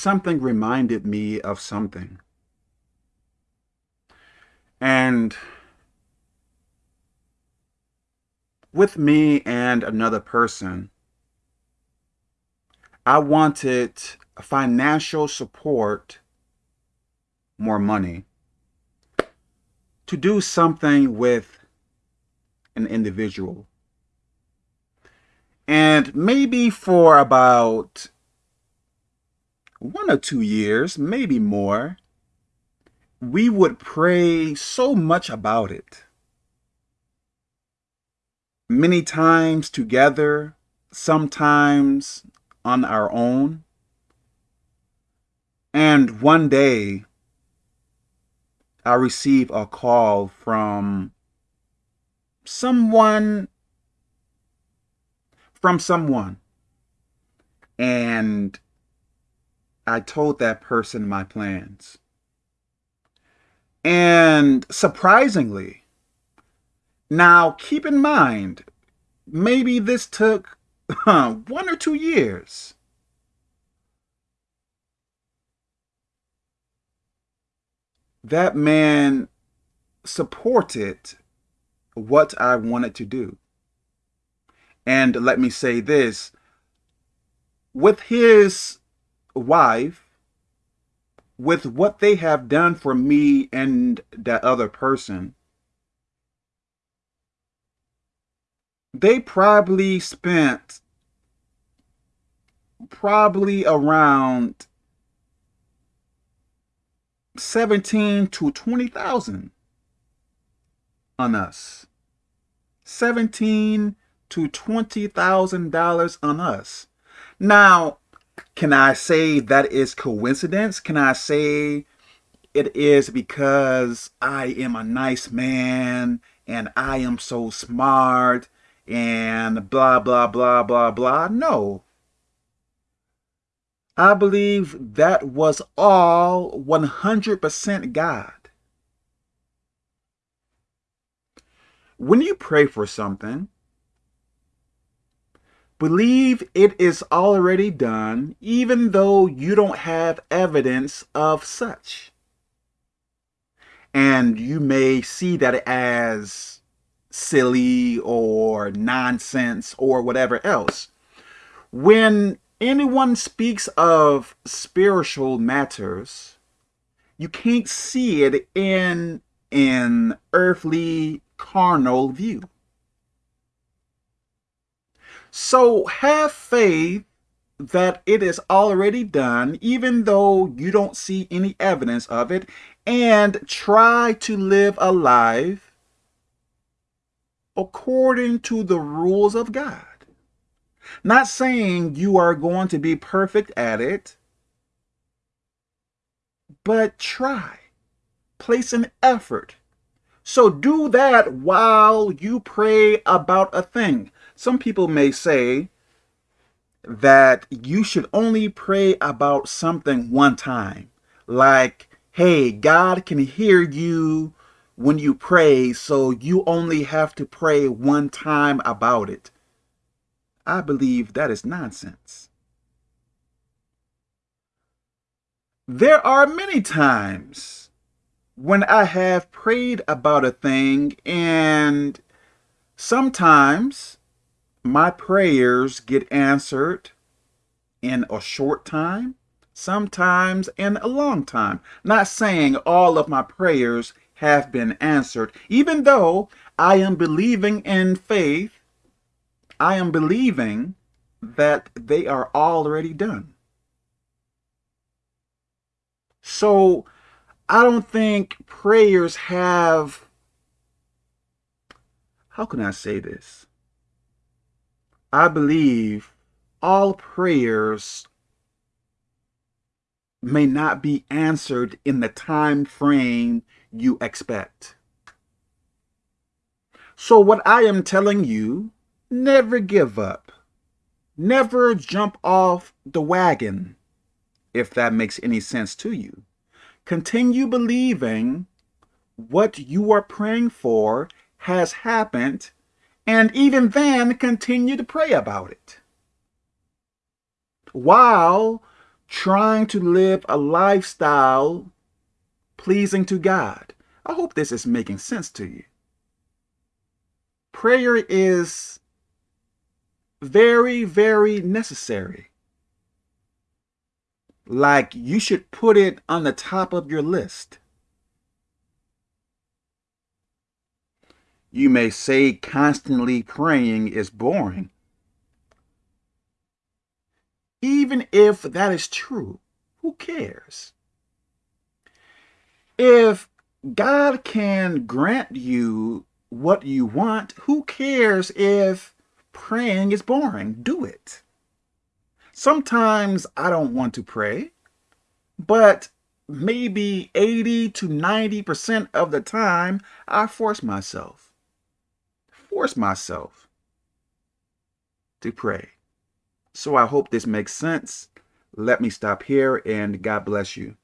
something reminded me of something. And with me and another person, I wanted financial support, more money, to do something with an individual. And maybe for about one or two years, maybe more, we would pray so much about it. Many times together, sometimes on our own. And one day, I receive a call from someone, from someone. And I told that person my plans. And surprisingly, now keep in mind, maybe this took one or two years. That man supported what I wanted to do. And let me say this, with his wife, with what they have done for me and that other person, they probably spent probably around 17 to 20,000 on us. 17 to $20,000 on us. Now, can I say that is coincidence? Can I say it is because I am a nice man and I am so smart and blah, blah, blah, blah, blah. No. I believe that was all 100% God. When you pray for something, believe it is already done, even though you don't have evidence of such. And you may see that as silly or nonsense or whatever else. When anyone speaks of spiritual matters, you can't see it in an earthly carnal view. So have faith that it is already done, even though you don't see any evidence of it, and try to live a life according to the rules of God. Not saying you are going to be perfect at it, but try. Place an effort. So do that while you pray about a thing. Some people may say that you should only pray about something one time. Like, hey, God can hear you when you pray, so you only have to pray one time about it. I believe that is nonsense. There are many times when I have prayed about a thing and sometimes my prayers get answered in a short time, sometimes in a long time. Not saying all of my prayers have been answered. Even though I am believing in faith, I am believing that they are already done. So I don't think prayers have, how can I say this? I believe all prayers may not be answered in the time frame you expect. So what I am telling you, never give up. Never jump off the wagon, if that makes any sense to you. Continue believing what you are praying for has happened, and even then continue to pray about it. While trying to live a lifestyle pleasing to God. I hope this is making sense to you. Prayer is very, very necessary. Like you should put it on the top of your list. You may say constantly praying is boring. Even if that is true, who cares? If God can grant you what you want, who cares if praying is boring? Do it. Sometimes I don't want to pray, but maybe 80 to 90% of the time I force myself. Force myself to pray. So I hope this makes sense. Let me stop here and God bless you.